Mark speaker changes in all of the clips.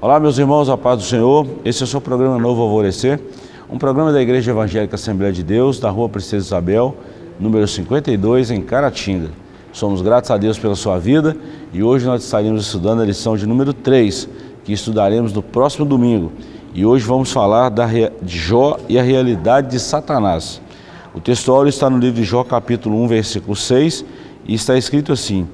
Speaker 1: Olá, meus irmãos, a paz do Senhor. Esse é o seu programa Novo Alvorecer, um programa da Igreja Evangélica Assembleia de Deus, da Rua Princesa Isabel, número 52, em Caratinga. Somos gratos a Deus pela sua vida e hoje nós estaremos estudando a lição de número 3, que estudaremos no próximo domingo. E hoje vamos falar da, de Jó e a realidade de Satanás. O textuário está no livro de Jó, capítulo 1, versículo 6, e está escrito assim,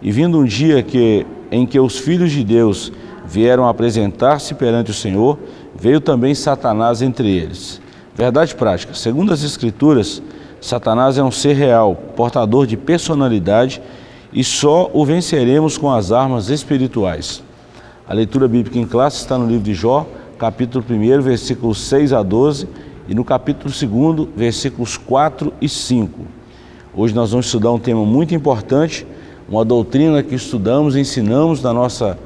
Speaker 1: E vindo um dia que, em que os filhos de Deus vieram apresentar-se perante o Senhor, veio também Satanás entre eles. Verdade prática, segundo as Escrituras, Satanás é um ser real, portador de personalidade e só o venceremos com as armas espirituais. A leitura bíblica em classe está no livro de Jó, capítulo 1, versículos 6 a 12 e no capítulo 2, versículos 4 e 5. Hoje nós vamos estudar um tema muito importante, uma doutrina que estudamos ensinamos na nossa,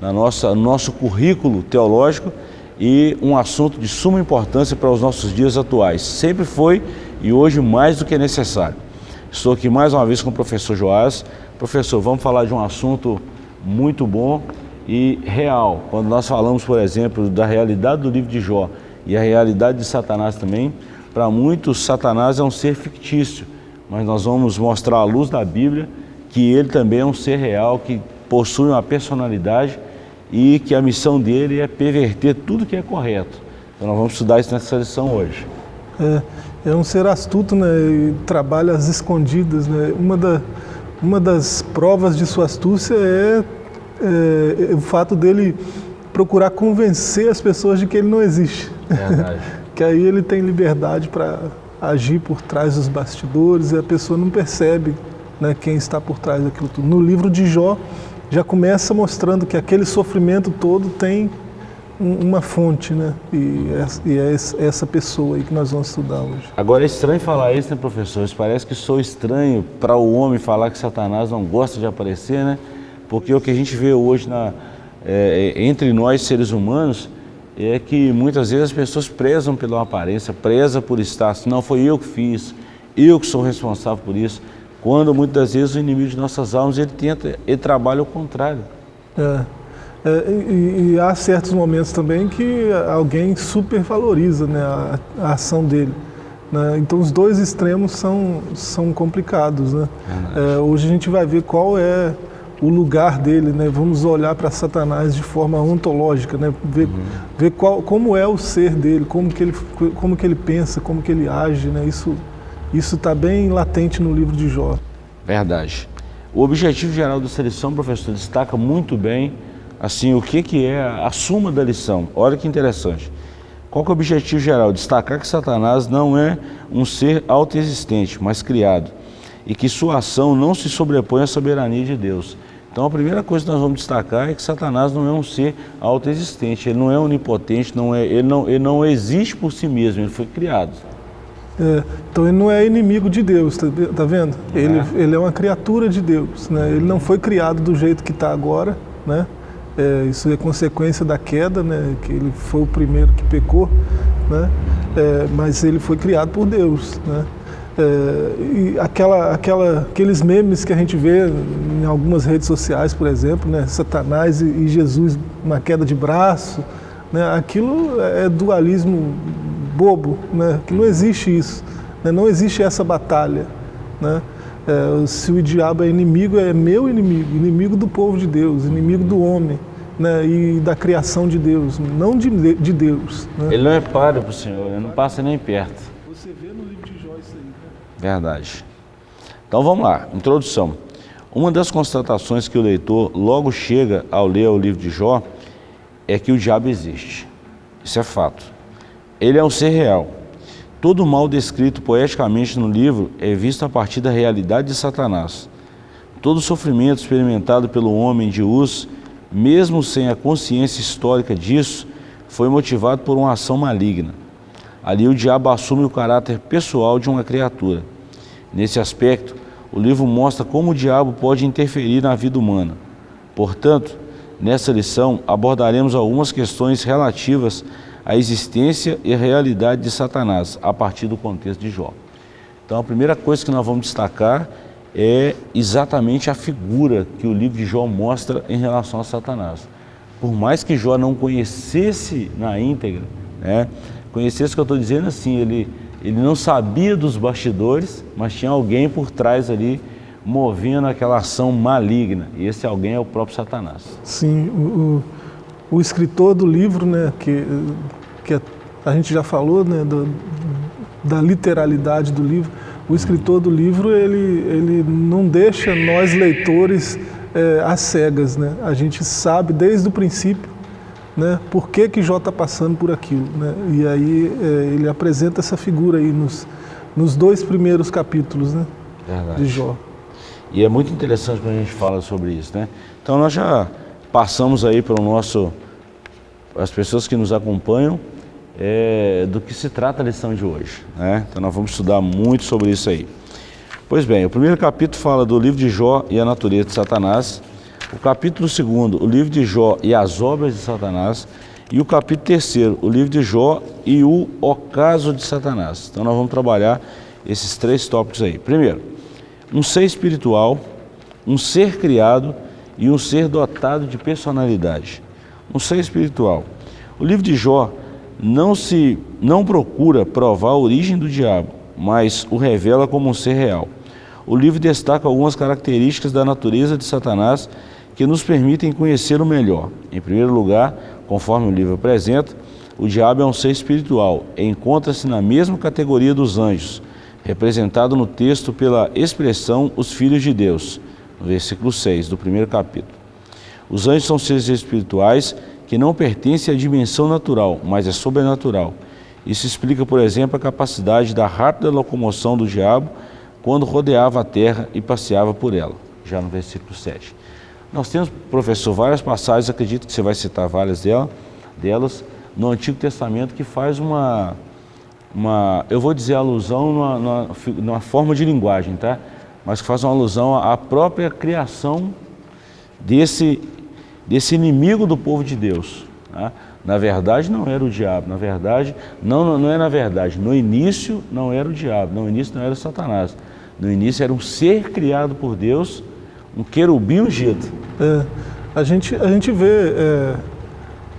Speaker 1: na nossa, no nosso currículo teológico e um assunto de suma importância para os nossos dias atuais. Sempre foi e hoje mais do que necessário. Estou aqui mais uma vez com o professor Joás. Professor, vamos falar de um assunto muito bom e real. Quando nós falamos, por exemplo, da realidade do livro de Jó e a realidade de Satanás também, para muitos Satanás é um ser fictício, mas nós vamos mostrar à luz da Bíblia que ele também é um ser real, que possui uma personalidade e que a missão dele é perverter tudo que é correto. Então nós vamos estudar isso nessa lição hoje.
Speaker 2: É, é um ser astuto, né, e trabalha às escondidas, né. Uma, da, uma das provas de sua astúcia é, é, é o fato dele procurar convencer as pessoas de que ele não existe. Verdade. que aí ele tem liberdade para agir por trás dos bastidores e a pessoa não percebe né, quem está por trás daquilo tudo. No livro de Jó, já começa mostrando que aquele sofrimento todo tem uma fonte, né? E é, essa pessoa aí que nós vamos estudar hoje.
Speaker 1: Agora é estranho falar isso, né, professor? Parece que sou estranho para o homem falar que Satanás não gosta de aparecer, né? Porque o que a gente vê hoje na, é, entre nós, seres humanos, é que muitas vezes as pessoas prezam pela aparência, prezam por estar, não foi eu que fiz, eu que sou responsável por isso. Quando muitas vezes o inimigo de nossas almas, ele tenta, ele trabalha ao contrário.
Speaker 2: É. É, e, e, há certos momentos também que alguém supervaloriza né, a, a ação dele. Né? Então os dois extremos são, são complicados. Né? É, hoje a gente vai ver qual é o lugar dele, né? vamos olhar para Satanás de forma ontológica, né? ver, uhum. ver qual, como é o ser dele, como que ele, como que ele pensa, como que ele age. Né? Isso está bem latente no livro de Jó.
Speaker 1: Verdade. O objetivo geral da seleção, professor, destaca muito bem assim, o que, que é a suma da lição. Olha que interessante. Qual que é o objetivo geral? Destacar que Satanás não é um ser autoexistente, mas criado, e que sua ação não se sobrepõe à soberania de Deus. Então a primeira coisa que nós vamos destacar é que Satanás não é um ser autoexistente, ele não é onipotente, não é, ele, não, ele não existe por si mesmo, ele foi criado.
Speaker 2: É, então ele não é inimigo de Deus, tá, tá vendo? Ele é. ele é uma criatura de Deus, né? ele não foi criado do jeito que está agora, né? É, isso é consequência da queda, né? que ele foi o primeiro que pecou, né? É, mas ele foi criado por Deus. Né? É, e aquela, aquela, aqueles memes que a gente vê em algumas redes sociais, por exemplo, né? Satanás e, e Jesus, uma queda de braço, né? aquilo é dualismo bobo, né? que não existe isso, né? não existe essa batalha. Né? É, se o diabo é inimigo, é meu inimigo, inimigo do povo de Deus, inimigo do homem né, e da criação de Deus, não de, de Deus.
Speaker 1: Né? Ele não é páreo para o Senhor, ele não passa nem perto.
Speaker 2: Você vê no livro de Jó isso aí. Né?
Speaker 1: Verdade. Então vamos lá, introdução. Uma das constatações que o leitor logo chega ao ler o livro de Jó é que o diabo existe. Isso é fato. Ele é um ser real Todo mal descrito poeticamente no livro é visto a partir da realidade de Satanás. Todo sofrimento experimentado pelo homem de Uz, mesmo sem a consciência histórica disso, foi motivado por uma ação maligna. Ali o diabo assume o caráter pessoal de uma criatura. Nesse aspecto, o livro mostra como o diabo pode interferir na vida humana. Portanto, nessa lição abordaremos algumas questões relativas a existência e a realidade de Satanás a partir do contexto de Jó. Então a primeira coisa que nós vamos destacar é exatamente a figura que o livro de Jó mostra em relação a Satanás. por mais que Jó não conhecesse na íntegra, né, conhecesse o que eu estou dizendo assim, ele, ele não sabia dos bastidores, mas tinha alguém por trás ali movendo aquela ação maligna. E esse alguém é o próprio Satanás.
Speaker 2: Sim, o, o, o escritor do livro, né, que, que a gente já falou, né, do, da literalidade do livro, o escritor do livro ele, ele não deixa nós leitores é, às cegas, né? A gente sabe desde o princípio, né? Por que que Jó está passando por aquilo, né? E aí é, ele apresenta essa figura aí nos, nos dois primeiros capítulos, né? Verdade. De Jó.
Speaker 1: E é muito interessante quando a gente fala sobre isso, né? Então nós já passamos aí para o nosso, as pessoas que nos acompanham, é, do que se trata a lição de hoje. Né? Então nós vamos estudar muito sobre isso aí. Pois bem, o primeiro capítulo fala do livro de Jó e a natureza de Satanás. O capítulo segundo, o livro de Jó e as obras de Satanás. E o capítulo terceiro, o livro de Jó e o ocaso de Satanás. Então nós vamos trabalhar esses três tópicos aí. Primeiro, um ser espiritual, um ser criado e um ser dotado de personalidade. Um ser espiritual. O livro de Jó não se não procura provar a origem do diabo, mas o revela como um ser real. O livro destaca algumas características da natureza de Satanás que nos permitem conhecê-lo melhor. Em primeiro lugar, conforme o livro apresenta, o diabo é um ser espiritual e encontra-se na mesma categoria dos anjos, representado no texto pela expressão os filhos de Deus, versículo 6 do primeiro capítulo. Os anjos são seres espirituais que não pertence à dimensão natural, mas é sobrenatural. Isso explica, por exemplo, a capacidade da rápida locomoção do diabo quando rodeava a terra e passeava por ela, já no versículo 7. Nós temos, professor, várias passagens, acredito que você vai citar várias delas, delas no Antigo Testamento que faz uma, uma eu vou dizer alusão numa, numa, numa forma de linguagem, tá? Mas que faz uma alusão à própria criação desse desse inimigo do povo de Deus. Né? Na verdade, não era o diabo, na verdade, não, não é na verdade, no início não era o diabo, no início não era Satanás. No início era um ser criado por Deus, um querubim ungido.
Speaker 2: É, a, gente, a gente vê é,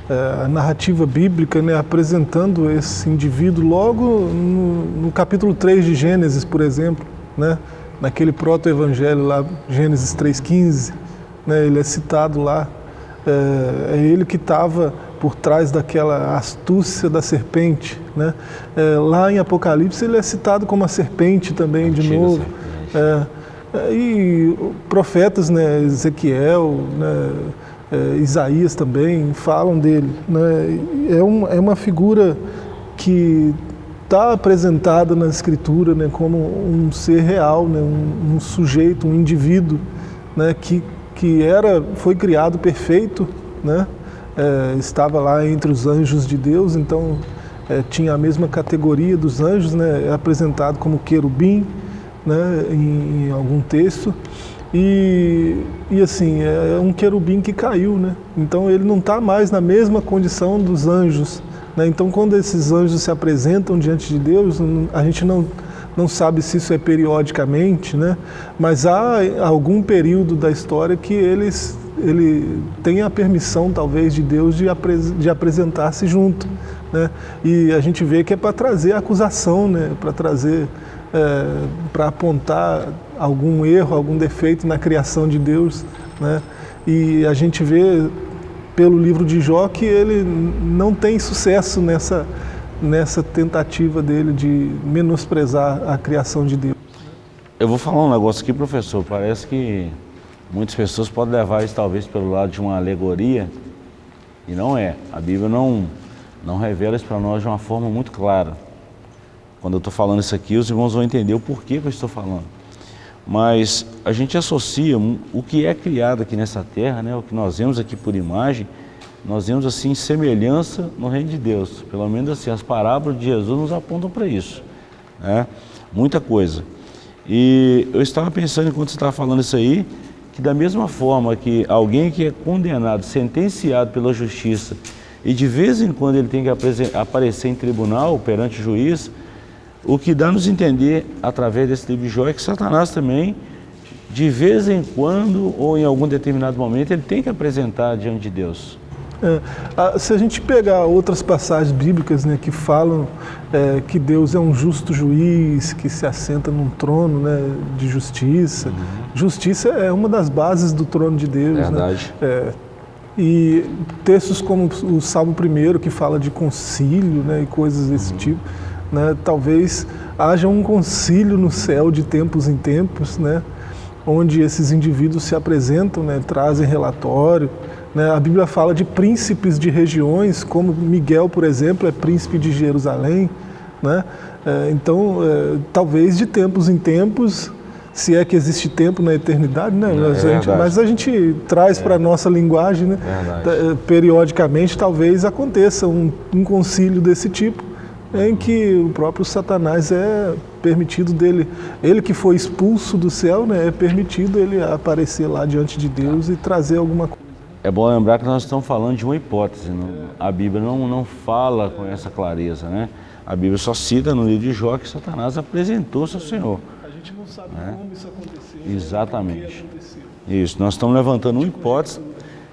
Speaker 2: é, a narrativa bíblica né, apresentando esse indivíduo logo no, no capítulo 3 de Gênesis, por exemplo, né, naquele proto-evangelho lá, Gênesis 3,15, né, ele é citado lá é, é ele que estava por trás daquela astúcia da serpente. Né? É, lá em Apocalipse ele é citado como a serpente também, de novo. É, é, e profetas, né, Ezequiel, né, é, Isaías também, falam dele. Né? É, um, é uma figura que está apresentada na Escritura né, como um ser real, né, um, um sujeito, um indivíduo né, que que era, foi criado perfeito, né? É, estava lá entre os anjos de Deus, então é, tinha a mesma categoria dos anjos, né? é apresentado como querubim né? em, em algum texto. E, e assim, é, é um querubim que caiu, né? então ele não está mais na mesma condição dos anjos. Né? Então quando esses anjos se apresentam diante de Deus, a gente não não sabe se isso é periodicamente, né? mas há algum período da história que eles, ele tem a permissão, talvez, de Deus de, apres, de apresentar-se junto. Né? E a gente vê que é para trazer acusação, né? para trazer, é, para apontar algum erro, algum defeito na criação de Deus. Né? E a gente vê pelo livro de Jó que ele não tem sucesso nessa nessa tentativa dele de menosprezar a criação de Deus.
Speaker 1: Eu vou falar um negócio aqui, professor. Parece que muitas pessoas podem levar isso talvez pelo lado de uma alegoria, e não é. A Bíblia não, não revela isso para nós de uma forma muito clara. Quando eu estou falando isso aqui, os irmãos vão entender o porquê que eu estou falando. Mas a gente associa o que é criado aqui nessa terra, né, o que nós vemos aqui por imagem, nós vemos assim semelhança no reino de Deus. Pelo menos assim, as parábolas de Jesus nos apontam para isso. Né? Muita coisa. E eu estava pensando, enquanto você estava falando isso aí, que da mesma forma que alguém que é condenado, sentenciado pela justiça, e de vez em quando ele tem que aparecer em tribunal perante o juiz, o que dá nos entender através desse livro de Jó é que Satanás também, de vez em quando ou em algum determinado momento, ele tem que apresentar diante de Deus.
Speaker 2: É, se a gente pegar outras passagens bíblicas né, que falam é, que Deus é um justo juiz, que se assenta num trono né, de justiça, uhum. justiça é uma das bases do trono de Deus.
Speaker 1: Né? Verdade. Né? É,
Speaker 2: e textos como o Salmo I, que fala de concílio né, e coisas desse uhum. tipo, né, talvez haja um concílio no céu de tempos em tempos, né, onde esses indivíduos se apresentam, né, trazem relatório, né? A Bíblia fala de príncipes de regiões, como Miguel, por exemplo, é príncipe de Jerusalém. Né? É, então, é, talvez de tempos em tempos, se é que existe tempo na eternidade, né? É, a gente, mas a gente traz é. para a nossa linguagem, né? É, periodicamente, talvez aconteça um, um concílio desse tipo, em que o próprio Satanás é permitido dele, ele que foi expulso do céu, né, é permitido ele aparecer lá diante de Deus e trazer alguma coisa.
Speaker 1: É bom lembrar que nós estamos falando de uma hipótese, não, a Bíblia não, não fala com essa clareza, né? A Bíblia só cita no livro de Jó que Satanás apresentou-se ao Senhor.
Speaker 2: A gente não sabe né? como isso aconteceu.
Speaker 1: Exatamente. Isso, nós estamos levantando uma hipótese,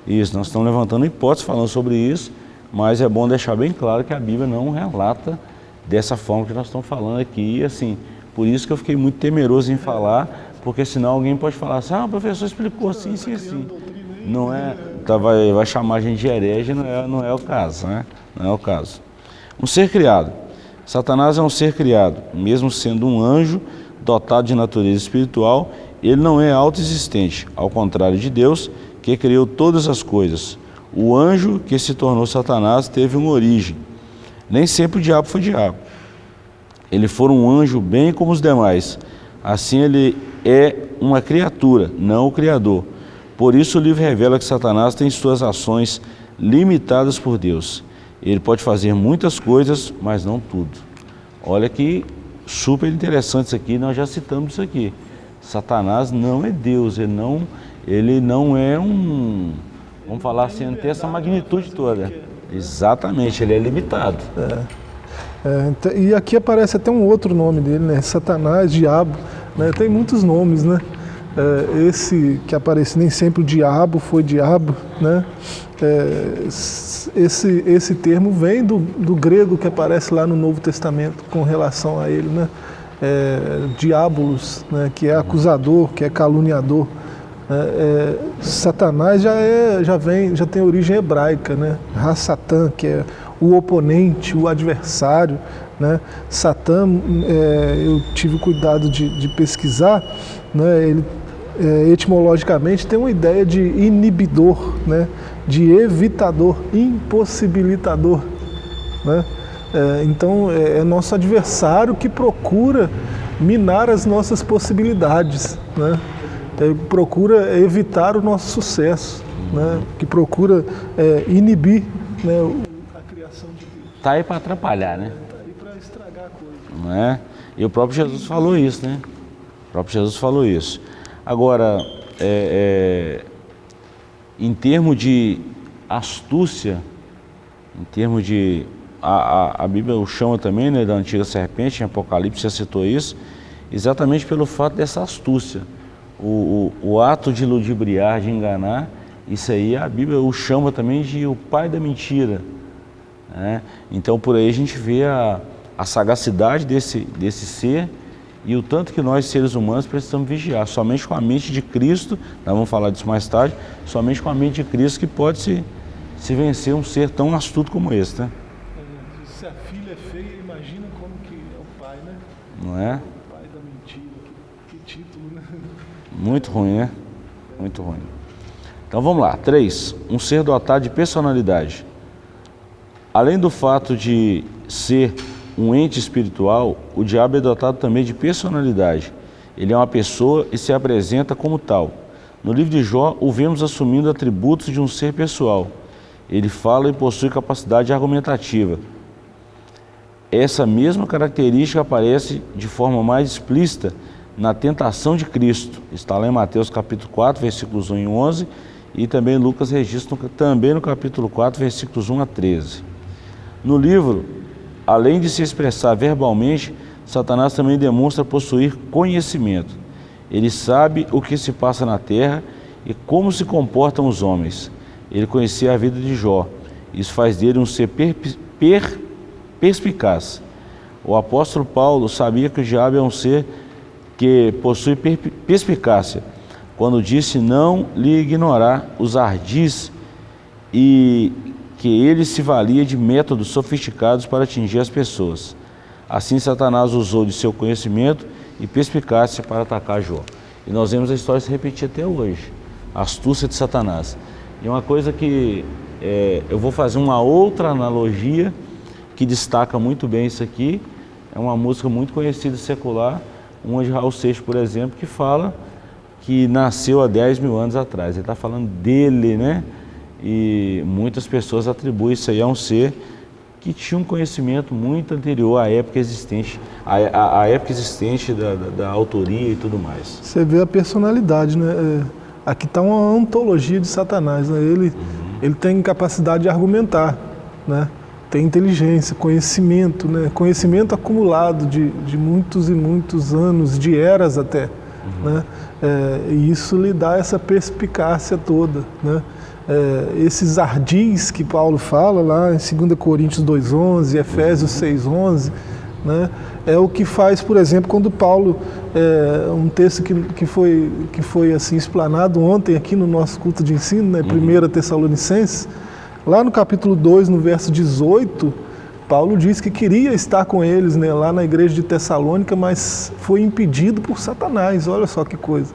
Speaker 1: isso, nós estamos levantando uma hipótese falando sobre isso, mas é bom deixar bem claro que a Bíblia não relata dessa forma que nós estamos falando aqui, assim, por isso que eu fiquei muito temeroso em falar, porque senão alguém pode falar assim, ah, o professor explicou assim, sim, sim. Não é, tá, vai, vai chamar a gente de herege, não é, não é o caso, né? Não é o caso. Um ser criado. Satanás é um ser criado, mesmo sendo um anjo dotado de natureza espiritual, ele não é autoexistente, ao contrário de Deus, que criou todas as coisas. O anjo que se tornou Satanás teve uma origem. Nem sempre o diabo foi diabo. Ele foi um anjo bem como os demais. Assim ele é uma criatura, não o Criador. Por isso o livro revela que Satanás tem suas ações limitadas por Deus. Ele pode fazer muitas coisas, mas não tudo. Olha que super interessante isso aqui, nós já citamos isso aqui. Satanás não é Deus, ele não, ele não é um, vamos falar assim, não tem essa magnitude toda. Exatamente, ele é limitado. É.
Speaker 2: É, então, e aqui aparece até um outro nome dele, né? Satanás, diabo, né? Tem muitos nomes, né? é, esse que aparece nem sempre o diabo foi diabo, né? É, esse, esse termo vem do, do grego que aparece lá no Novo Testamento com relação a ele, né? É, diabolos, né? que é acusador, que é caluniador. É, é, Satanás já, é, já, vem, já tem origem hebraica, né? Ra-Satã, que é o oponente, o adversário. Né? Satã, é, eu tive cuidado de, de pesquisar, né? ele é, etimologicamente tem uma ideia de inibidor, né? de evitador, impossibilitador. Né? É, então é, é, nosso adversário que procura minar as nossas possibilidades, né? É, procura evitar o nosso sucesso, né? que procura é, inibir né, a criação de Deus.
Speaker 1: Está aí para atrapalhar, né?
Speaker 2: Está aí para estragar a coisa.
Speaker 1: Não é? E o próprio Jesus falou isso, né? O próprio Jesus falou isso. Agora, é, é, em termos de astúcia, em termos de. A, a, a, Bíblia o chama também né, da antiga serpente, em Apocalipse já citou isso, exatamente pelo fato dessa astúcia. O, o, o ato de ludibriar, de enganar, isso aí a Bíblia o chama também de o pai da mentira. Né? Então por aí a gente vê a, a sagacidade desse, desse ser e o tanto que nós, seres humanos, precisamos vigiar. Somente com a mente de Cristo, nós vamos falar disso mais tarde, somente com a mente de Cristo que pode se, se vencer um ser tão astuto como esse, né?
Speaker 2: Se a filha é feia, imagina como que é o pai, né?
Speaker 1: Não é?
Speaker 2: O pai da mentira, que, que título, né?
Speaker 1: Muito ruim, né? Muito ruim. Então vamos lá. Três, um ser dotado de personalidade. Além do fato de ser um ente espiritual, o diabo é dotado também de personalidade. Ele é uma pessoa e se apresenta como tal. No livro de Jó, o vemos assumindo atributos de um ser pessoal. Ele fala e possui capacidade argumentativa. Essa mesma característica aparece de forma mais explícita na tentação de Cristo. Está lá em Mateus capítulo 4, versículos 1 e 11, e também Lucas registra também no capítulo 4, versículos 1 a 13. No livro além de se expressar verbalmente, Satanás também demonstra possuir conhecimento. Ele sabe o que se passa na terra e como se comportam os homens. Ele conhecia a vida de Jó Isso faz dele um ser per, per, perspicaz. O apóstolo Paulo sabia que o diabo é um ser que possui per, perspicácia, quando disse não lhe ignorar os ardis e que ele se valia de métodos sofisticados para atingir as pessoas. Assim, Satanás usou de seu conhecimento e perspicácia para atacar Jó. E nós vemos a história se repetir até hoje. A astúcia de Satanás. E uma coisa que é, eu vou fazer uma outra analogia que destaca muito bem isso aqui. É uma música muito conhecida secular, uma de Raul Seixas, por exemplo, que fala que nasceu há 10 mil anos atrás. Ele está falando dele, né? E muitas pessoas atribuem isso aí a um ser que tinha um conhecimento muito anterior à época existente, à, à, à época existente da, da, da, autoria e tudo mais.
Speaker 2: Você vê a personalidade, né? É, aqui está uma ontologia de Satanás, né? Ele, uhum. ele tem capacidade de argumentar, né? Tem inteligência, conhecimento, né? Conhecimento acumulado de, de muitos e muitos anos, de eras até, uhum. né? É, e isso lhe dá essa perspicácia toda, né? é, esses ardis que Paulo fala lá em 2 Coríntios 2,11, Efésios 6,11, né, é o que faz, por exemplo, quando Paulo, é, um texto que, que, foi, que foi assim explanado ontem aqui no nosso culto de ensino, né, 1 Tessalonicenses, lá no capítulo 2, no verso 18, Paulo diz que queria estar com eles né, lá na igreja de Tessalônica, mas foi impedido por Satanás, olha só que coisa.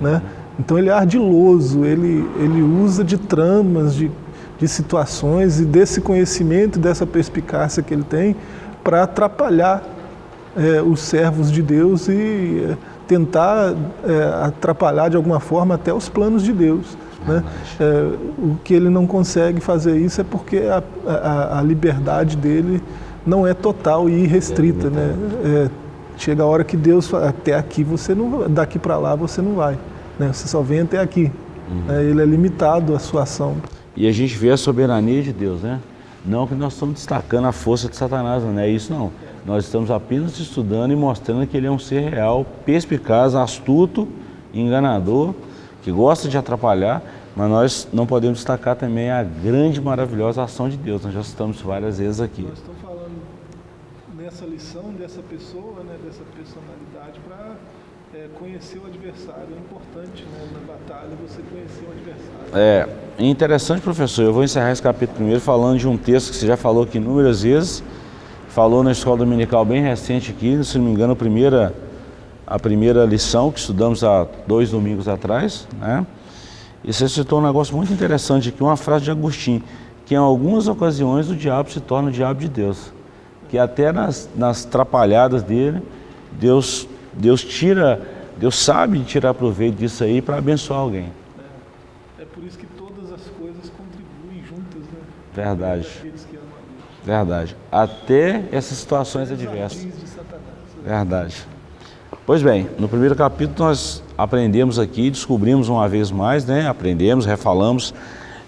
Speaker 2: Né? Então ele é ardiloso, ele, ele usa de tramas, de, de situações e desse conhecimento, dessa perspicácia que ele tem para atrapalhar é, os servos de Deus e é, tentar é, atrapalhar de alguma forma até os planos de Deus. Né? É, o que ele não consegue fazer isso é porque a, a, a liberdade dele não é total e irrestrita. Né? É, chega a hora que Deus fala, até aqui você não daqui para lá você não vai. Né? Você só vem até aqui. Uhum. É, ele é limitado a sua ação.
Speaker 1: E a gente vê a soberania de Deus, né? Não que nós estamos destacando a força de Satanás, não é isso não. Nós estamos apenas estudando e mostrando que ele é um ser real, perspicaz, astuto, enganador, que gosta de atrapalhar, mas nós não podemos destacar também a grande, maravilhosa ação de Deus. Nós já estamos várias vezes aqui.
Speaker 2: Nós estamos falando nessa lição dessa pessoa, né, dessa personalidade, para é, conhecer o adversário. É importante né, na batalha você conhecer o adversário.
Speaker 1: É interessante, professor. Eu vou encerrar esse capítulo primeiro falando de um texto que você já falou aqui inúmeras vezes. Falou na escola dominical bem recente aqui, se não me engano, a primeira, a primeira lição que estudamos há dois domingos atrás. Né? E você citou um negócio muito interessante aqui, uma frase de Agostinho, que em algumas ocasiões o diabo se torna o diabo de Deus. Que até nas, nas trapalhadas dele, Deus Deus tira, Deus sabe tirar proveito disso aí para abençoar alguém.
Speaker 2: É, é, por isso que todas as coisas contribuem juntas, né?
Speaker 1: Verdade. Verdade. Até essas situações adversas. Verdade. Pois bem, no primeiro capítulo nós aprendemos aqui, descobrimos uma vez mais, né? Aprendemos, refalamos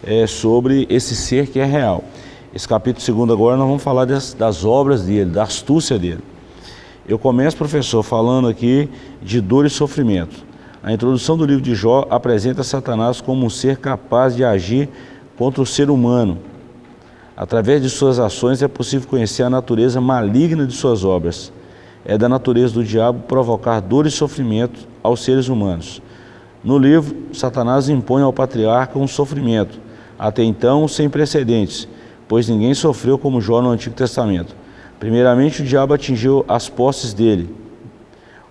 Speaker 1: é, sobre esse ser que é real. Esse capítulo segundo agora nós vamos falar das, das obras dele, da astúcia dele. Eu começo, professor, falando aqui de dor e sofrimento. A introdução do livro de Jó apresenta Satanás como um ser capaz de agir contra o ser humano. Através de suas ações é possível conhecer a natureza maligna de suas obras. É da natureza do diabo provocar dor e sofrimento aos seres humanos. No livro, Satanás impõe ao patriarca um sofrimento, até então sem precedentes, pois ninguém sofreu como Jó no Antigo Testamento. Primeiramente, o diabo atingiu as posses dele,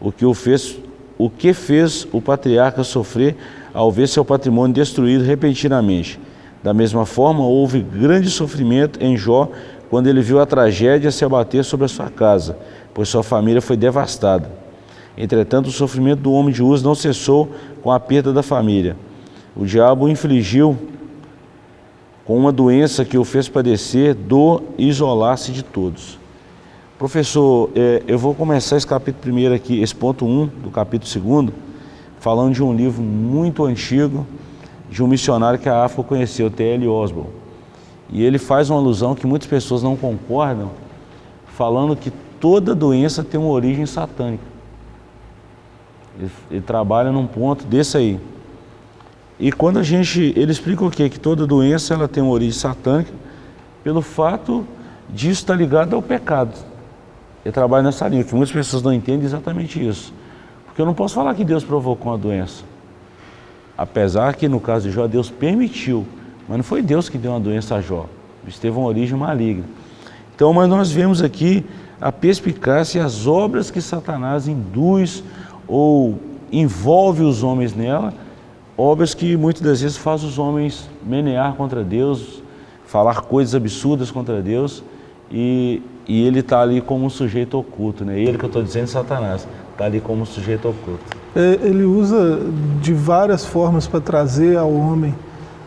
Speaker 1: o que, o fez, o que fez o patriarca sofrer ao ver seu patrimônio destruído repentinamente. Da mesma forma, houve grande sofrimento em Jó quando ele viu a tragédia se abater sobre a sua casa, pois sua família foi devastada. Entretanto, o sofrimento do homem de Uz não cessou com a perda da família. O diabo o infligiu com uma doença que o fez padecer dor e isolar-se de todos. Professor, é, eu vou começar esse capítulo primeiro aqui, esse ponto 1 do capítulo segundo, falando de um livro muito antigo, de um missionário que a África conheceu, T.L. Osborne. E ele faz uma alusão que muitas pessoas não concordam, falando que toda doença tem uma origem satânica. Ele, ele trabalha num ponto desse aí. E quando a gente, ele explica o quê? Que toda doença ela tem uma origem satânica, pelo fato disso estar ligado ao pecado. Eu trabalho nessa linha, que muitas pessoas não entendem exatamente isso. Porque eu não posso falar que Deus provocou uma doença. Apesar que no caso de Jó, Deus permitiu, mas não foi Deus que deu uma doença a Jó. Isso teve uma origem maligna. Então, mas nós vemos aqui a perspicácia e as obras que Satanás induz ou envolve os homens nela, obras que muitas das vezes faz os homens menear contra Deus, falar coisas absurdas contra Deus, e, e ele está ali como um sujeito oculto, né? Ele que eu estou dizendo, Satanás, está ali como um sujeito oculto.
Speaker 2: É, ele usa de várias formas para trazer ao homem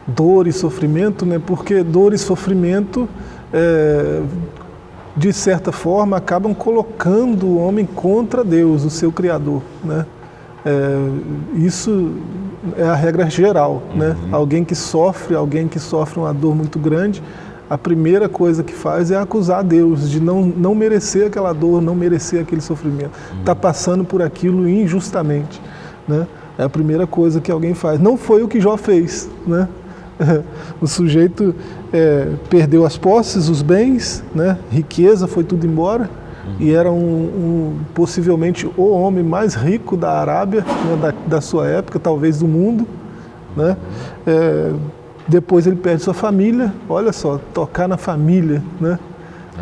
Speaker 2: dor e sofrimento, né? porque dor e sofrimento, é, de certa forma, acabam colocando o homem contra Deus, o seu Criador. Né? É, isso é a regra geral. Né? Uhum. Alguém que sofre, alguém que sofre uma dor muito grande, a primeira coisa que faz é acusar Deus de não, não merecer aquela dor, não merecer aquele sofrimento. Está uhum. passando por aquilo injustamente. Né? É a primeira coisa que alguém faz. Não foi o que Jó fez. Né? o sujeito é, perdeu as posses, os bens, né? riqueza, foi tudo embora. Uhum. E era um, um, possivelmente o homem mais rico da Arábia, né? da, da, sua época, talvez do mundo. Né? É, depois ele perde sua família, olha só, tocar na família, né?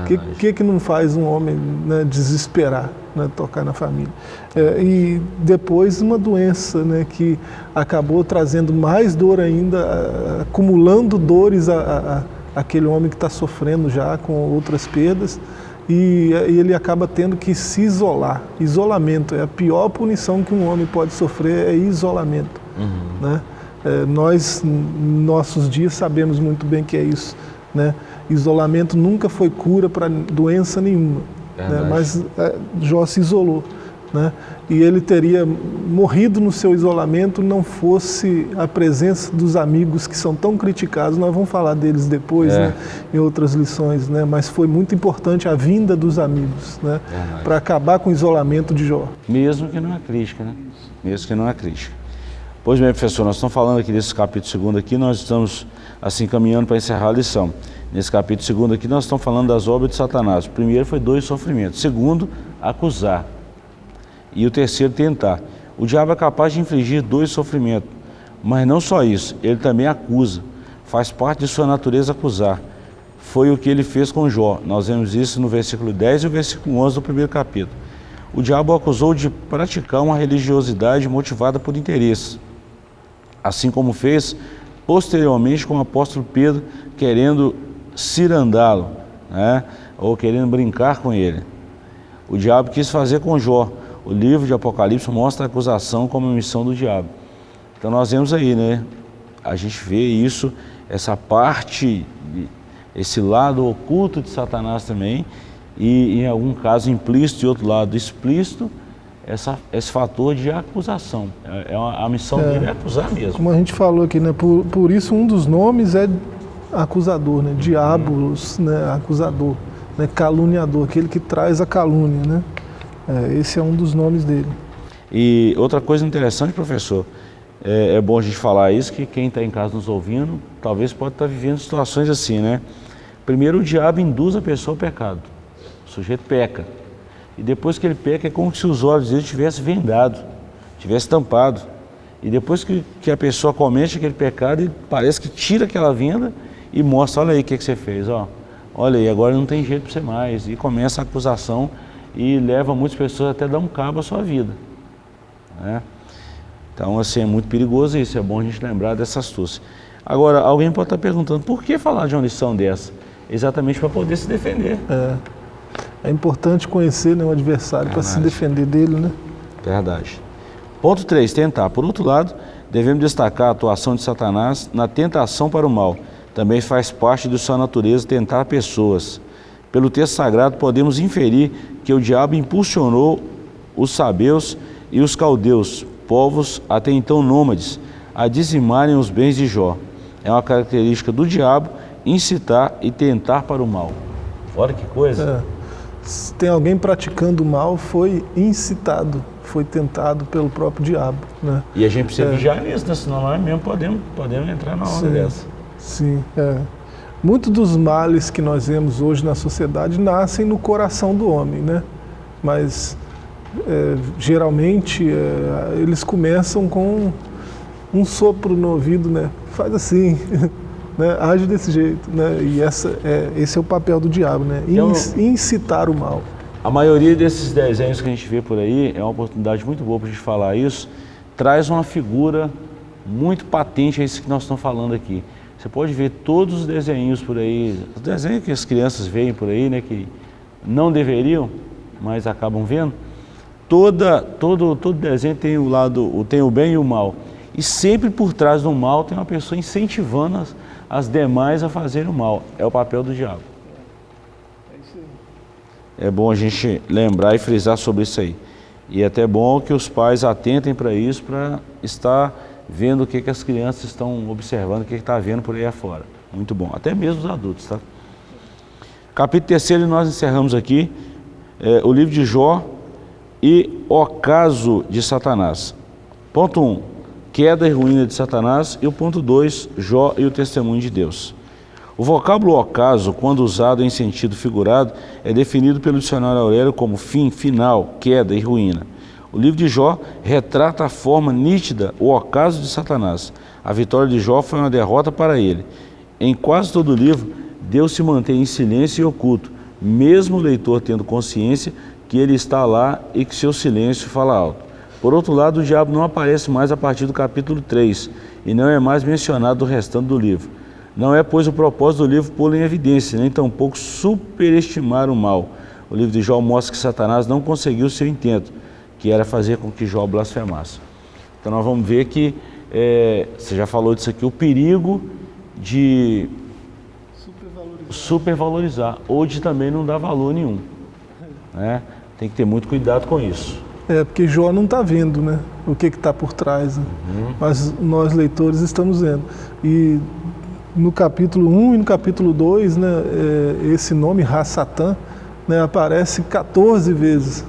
Speaker 2: O que, que, que não faz um homem né, desesperar? né, tocar na família. É, e depois uma doença né, que acabou trazendo mais dor ainda, acumulando dores a, a, aquele homem que está sofrendo já com outras perdas, e, e, ele acaba tendo que se isolar. Isolamento é a pior punição que um homem pode sofrer, é isolamento. Uhum. Né? É, nós, nossos dias, sabemos muito bem que é isso. Né? Isolamento nunca foi cura para doença nenhuma. Né? Mas é, Jó se isolou. Né? E ele teria morrido no seu isolamento não fosse a presença dos amigos que são tão criticados. Nós vamos falar deles depois, é. né? em outras lições, né? mas foi muito importante a vinda dos amigos né? para acabar com o isolamento de Jó.
Speaker 1: Mesmo que não é crítica, né? Mesmo que não é crítica. Pois bem, professor, nós estamos falando aqui desse capítulo segundo aqui, nós estamos assim caminhando para encerrar a lição. Nesse capítulo segundo aqui, nós estamos falando das obras de Satanás. O primeiro foi dois sofrimentos. Segundo, acusar. E o terceiro, tentar. O diabo é capaz de infligir dois sofrimentos. Mas não só isso, ele também acusa. Faz parte de sua natureza acusar. Foi o que ele fez com Jó. Nós vemos isso no versículo 10 e o versículo 11 do primeiro capítulo. O diabo acusou de praticar uma religiosidade motivada por interesse. Assim como fez posteriormente com o apóstolo Pedro, querendo cirandá-lo, né? ou querendo brincar com ele. O diabo quis fazer com Jó. O livro de Apocalipse mostra a acusação como missão do diabo. Então nós vemos aí, né? A gente vê isso, essa parte, esse lado oculto de Satanás também, e em algum caso implícito e outro lado explícito, essa, esse fator de acusação. É, é uma, a missão é, dele é acusar mesmo.
Speaker 2: Como a gente falou aqui, né? Por, por isso um dos nomes é acusador, né? Diabolos, né? Acusador, né? Caluniador, aquele que traz a calúnia, né? É, esse é um dos nomes dele.
Speaker 1: E outra coisa interessante, professor, é, é bom a gente falar isso, que quem está em casa nos ouvindo, talvez pode estar tá vivendo situações assim, né? Primeiro o diabo induz a pessoa ao pecado. O sujeito peca. E depois que ele peca, é como se os olhos dele tivessem vendado, tivesse tampado. E depois que, que a pessoa comete aquele pecado, ele parece que tira aquela venda e mostra, olha aí o que, que você fez, ó. olha aí, agora não tem jeito para você mais. E começa a acusação e leva muitas pessoas até dar um cabo à sua vida. Né? Então, assim, é muito perigoso isso, é bom a gente lembrar dessa astúcia. Agora, alguém pode estar perguntando, por que falar de uma lição dessa? Exatamente para poder se defender.
Speaker 2: É, é importante conhecer né, o adversário para se defender dele, né?
Speaker 1: Verdade. Ponto 3, tentar. Por outro lado, devemos destacar a atuação de Satanás na tentação para o mal, também faz parte de sua natureza tentar pessoas. Pelo texto sagrado, podemos inferir que o diabo impulsionou os sabeus e os caldeus, povos até então nômades, a dizimarem os bens de Jó. É uma característica do diabo incitar e tentar para o mal. Olha que coisa.
Speaker 2: É. Se tem alguém praticando mal, foi incitado, foi tentado pelo próprio diabo. Né?
Speaker 1: E a gente precisa é. vigiar nisso, né? senão nós mesmo podemos, podemos entrar na onda Sim. dessa.
Speaker 2: Sim, é. muitos dos males que nós vemos hoje na sociedade nascem no coração do homem, né? Mas é, geralmente é, eles começam com um sopro no ouvido, né? Faz assim, né? age desse jeito, né? E essa é, esse é o papel do diabo, né?
Speaker 1: Então,
Speaker 2: Incitar o mal.
Speaker 1: A maioria desses desenhos que a gente vê por aí, é uma oportunidade muito boa para a gente falar isso, traz uma figura muito patente a isso que nós estamos falando aqui. Você pode ver todos os desenhos por aí, os desenhos que as crianças veem por aí, né, que não deveriam, mas acabam vendo. Toda, todo, todo desenho tem o lado, tem o bem e o mal. E sempre por trás do mal tem uma pessoa incentivando as, as demais a fazerem o mal. É o papel do diabo. É bom a gente lembrar e frisar sobre isso aí. E é até bom que os pais atentem para isso, para estar vendo o que, que as crianças estão observando, o que está vendo por aí afora. Muito bom, até mesmo os adultos, tá? Capítulo 3 nós encerramos aqui é, o livro de Jó e o caso de Satanás. Ponto 1, um, queda e ruína de Satanás. E o ponto 2, Jó e o testemunho de Deus. O vocábulo ocaso, quando usado em sentido figurado, é definido pelo dicionário Aurélio como fim, final, queda e ruína. O livro de Jó retrata a forma nítida o ocaso de Satanás. A vitória de Jó foi uma derrota para ele. Em quase todo o livro, Deus se mantém em silêncio e oculto, mesmo o leitor tendo consciência que ele está lá e que seu silêncio fala alto. Por outro lado, o diabo não aparece mais a partir do capítulo 3 e não é mais mencionado no restante do livro. Não é, pois, o propósito do livro pô-lo em evidência, nem tampouco superestimar o mal. O livro de Jó mostra que Satanás não conseguiu seu intento, que era fazer com que Jó blasfemasse. Então nós vamos ver que, é, você já falou disso aqui, o perigo de supervalorizar, supervalorizar ou de também não dar valor nenhum. Né? Tem que ter muito cuidado com isso.
Speaker 2: É, porque Jó não está vendo né, o que está por trás, né? uhum. mas nós leitores estamos vendo. E no capítulo 1 e no capítulo 2, né, é, esse nome, Rassatã, né, aparece 14 vezes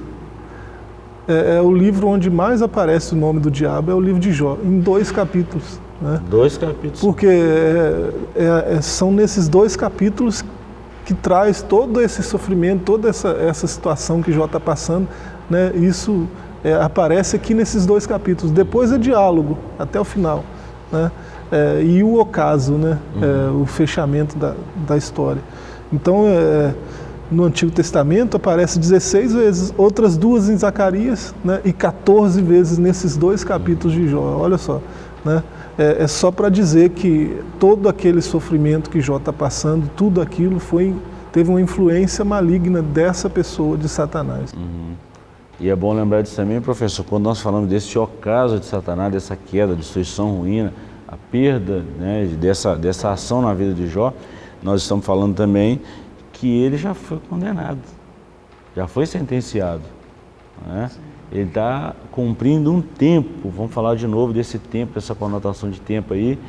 Speaker 2: é, é, o livro onde mais aparece o nome do diabo, é o livro de Jó, em dois capítulos. Né?
Speaker 1: Dois capítulos.
Speaker 2: Porque é, é, é, são nesses dois capítulos que traz todo esse sofrimento, toda essa, essa situação que Jó está passando, né? isso é, aparece aqui nesses dois capítulos. Depois é diálogo, até o final. Né? e o ocaso, né? Uhum. o fechamento da, da história. Então, no Antigo Testamento aparece 16 vezes, outras duas em Zacarias né, e 14 vezes nesses dois capítulos de Jó. Olha só, né, é, é só para dizer que todo aquele sofrimento que Jó está passando, tudo aquilo foi, teve uma influência maligna dessa pessoa, de Satanás.
Speaker 1: Uhum. E é bom lembrar disso também, professor, quando nós falamos desse ocaso de Satanás, dessa queda, destruição, ruína, a perda né, dessa, dessa ação na vida de Jó, nós estamos falando também que ele já foi condenado, já foi sentenciado. Né? Ele está cumprindo um tempo, vamos falar de novo desse tempo, dessa conotação de tempo aí,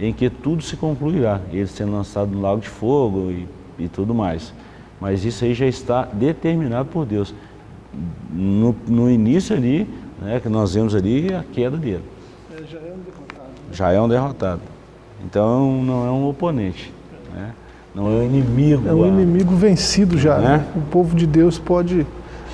Speaker 1: em que tudo se concluirá, ele sendo lançado no lago de fogo e, e tudo mais. Mas isso aí já está determinado por Deus. No, no início ali, né, que nós vemos ali, a queda dele.
Speaker 2: É, já é um derrotado.
Speaker 1: Já é um derrotado. Então não é um oponente. Né? Não é um inimigo.
Speaker 2: É um inimigo vencido já. Né? Né? O povo de Deus pode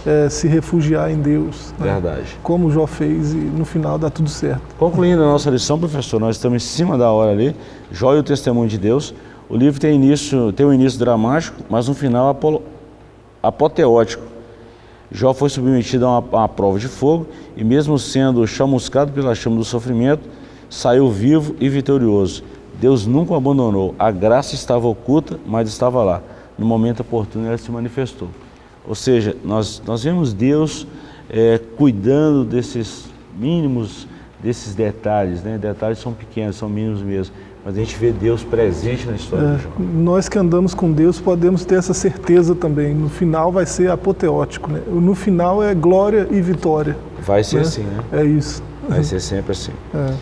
Speaker 2: é, se refugiar em Deus.
Speaker 1: Né? Verdade.
Speaker 2: Como Jó fez e no final dá tudo certo.
Speaker 1: Concluindo a nossa lição, professor, nós estamos em cima da hora ali. Jó e o testemunho de Deus. O livro tem, início, tem um início dramático, mas um final apoteótico. Jó foi submetido a uma, a uma prova de fogo e mesmo sendo chamuscado pela chama do sofrimento, saiu vivo e vitorioso. Deus nunca o abandonou. A graça estava oculta, mas estava lá. No momento oportuno ela se manifestou. Ou seja, nós, nós vemos Deus é, cuidando desses mínimos, desses detalhes. Né? Detalhes são pequenos, são mínimos mesmo. Mas a gente vê Deus presente na história é, João.
Speaker 2: Nós que andamos com Deus podemos ter essa certeza também. No final vai ser apoteótico. Né? No final é glória e vitória.
Speaker 1: Vai ser né? assim, né?
Speaker 2: É isso.
Speaker 1: Vai ser sempre assim. É.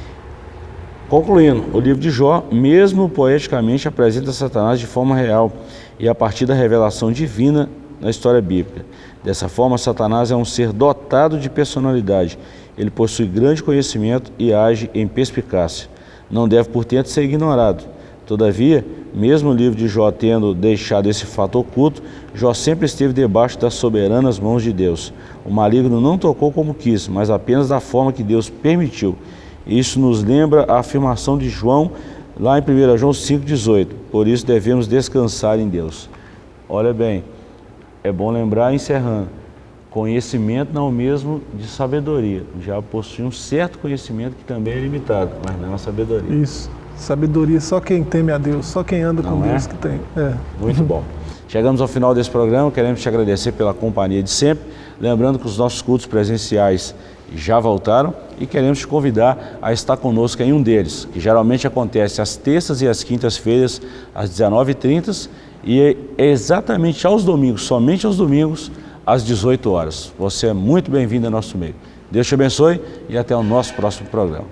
Speaker 1: Concluindo, o livro de Jó, mesmo poeticamente, apresenta Satanás de forma real e a partir da revelação divina na história bíblica. Dessa forma, Satanás é um ser dotado de personalidade. Ele possui grande conhecimento e age em perspicácia. Não deve, portanto, ser ignorado. Todavia, mesmo o livro de Jó tendo deixado esse fato oculto, Jó sempre esteve debaixo das soberanas mãos de Deus. O maligno não tocou como quis, mas apenas da forma que Deus permitiu. Isso nos lembra a afirmação de João, lá em 1 João 5,18. Por isso devemos descansar em Deus. Olha bem, é bom lembrar, encerrando, conhecimento não é o mesmo de sabedoria. Já possui um certo conhecimento que também é limitado, mas não é uma sabedoria.
Speaker 2: Isso. Sabedoria só quem teme a Deus, só quem anda não com é? Deus que tem. É.
Speaker 1: Muito bom. Chegamos ao final desse programa, queremos te agradecer pela companhia de sempre. Lembrando que os nossos cultos presenciais já voltaram e queremos te convidar a estar conosco em um deles, que geralmente acontece às terças e às quintas-feiras, às 19h30 e é exatamente aos domingos, somente aos domingos, às 18 horas. Você é muito bem-vindo ao nosso meio. Deus te abençoe e até o nosso próximo programa.